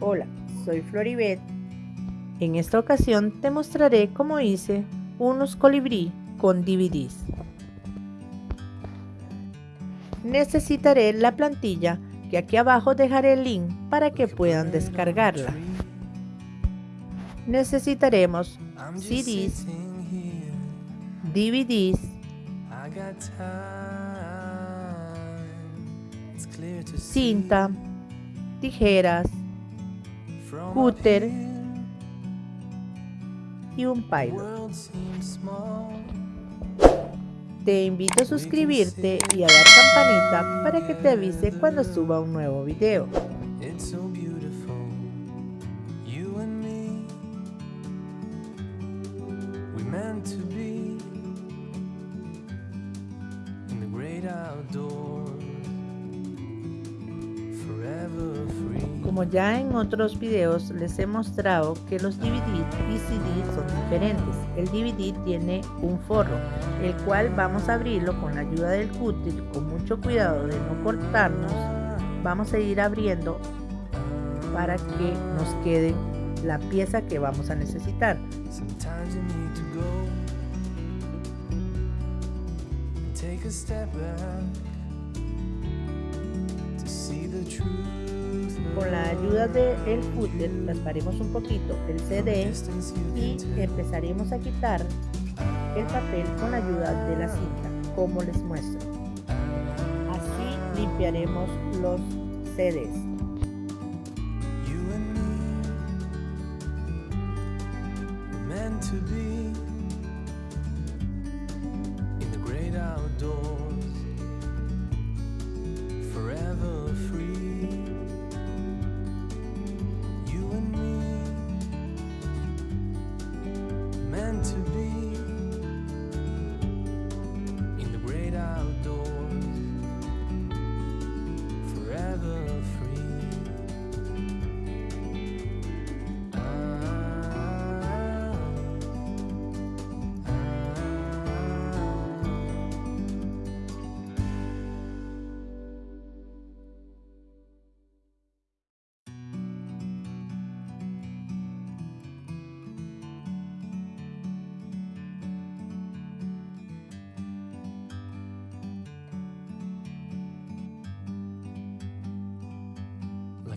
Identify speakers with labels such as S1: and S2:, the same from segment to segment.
S1: Hola, soy Floribet. En esta ocasión te mostraré cómo hice unos colibrí con DVDs. Necesitaré la plantilla que aquí abajo dejaré el link para que puedan descargarla. Necesitaremos CDs, DVDs, cinta, tijeras, cúter y un pilot. Te invito a suscribirte y a dar campanita para que te avise cuando suba un nuevo video. Como ya en otros videos les he mostrado que los DVD y CD son diferentes. El DVD tiene un forro, el cual vamos a abrirlo con la ayuda del cútil, con mucho cuidado de no cortarnos. Vamos a ir abriendo para que nos quede la pieza que vamos a necesitar. Con la ayuda del footer rasparemos un poquito el CD y empezaremos a quitar el papel con la ayuda de la cinta, como les muestro. Así limpiaremos los CDs.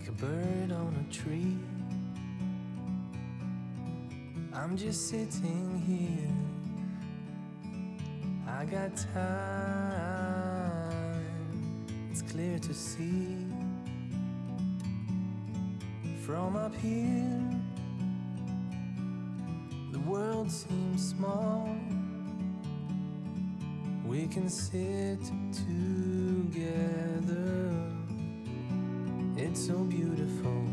S1: Like a bird on a tree. I'm just sitting here. I got time, it's clear to see. From up here, the world seems small. We can sit together. It's so beautiful,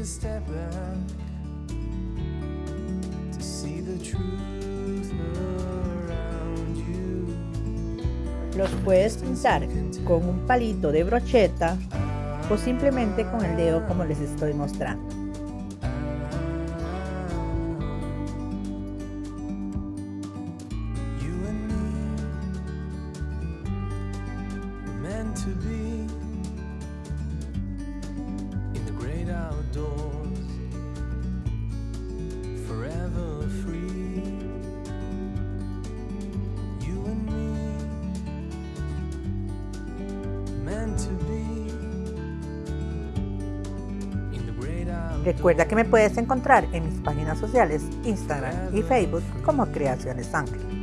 S1: a step back to see the truth around you. Los puedes pintar con un palito de brocheta o simplemente con el dedo como les estoy mostrando. To be Recuerda que me puedes encontrar en mis páginas sociales, Instagram y Facebook como Creaciones Ángel.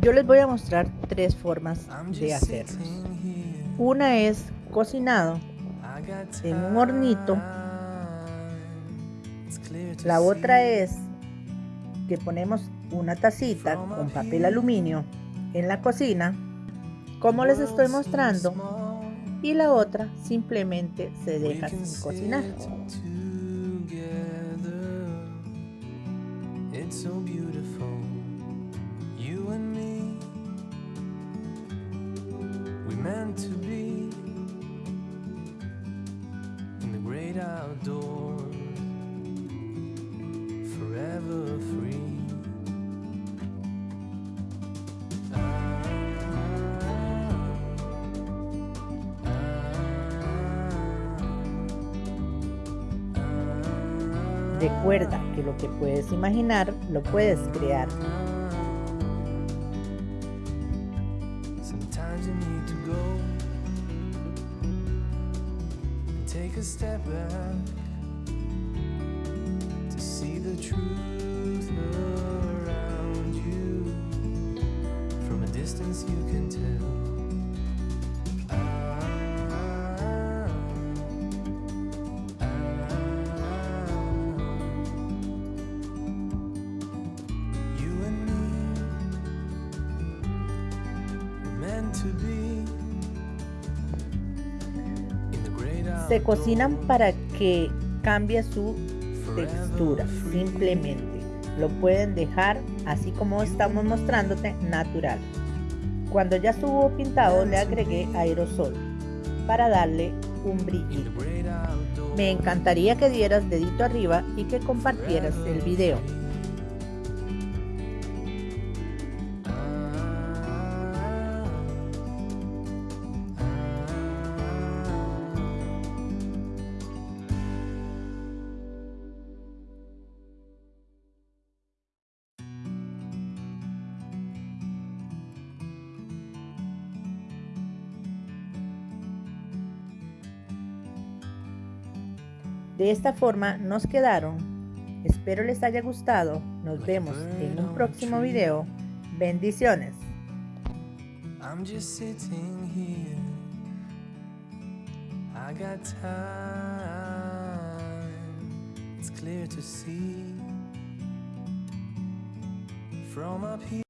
S1: Yo les voy a mostrar tres formas de hacerlos. Una es cocinado en un hornito. La otra es que ponemos una tacita con papel aluminio en la cocina, como les estoy mostrando, y la otra simplemente se deja sin cocinar. To be in the great outdoors, forever free. Recuerda que lo que puedes imaginar lo puedes crear. Sometimes you need to go and take a step back to see the truth around you. From a distance you can Se cocinan para que cambie su textura, simplemente. Lo pueden dejar así como estamos mostrándote natural. Cuando ya estuvo pintado le agregué aerosol para darle un brillo. Me encantaría que dieras dedito arriba y que compartieras el video. De esta forma nos quedaron. Espero les haya gustado. Nos vemos en un próximo video. Bendiciones. I'm just sitting here. I got time. It's clear to see from up here.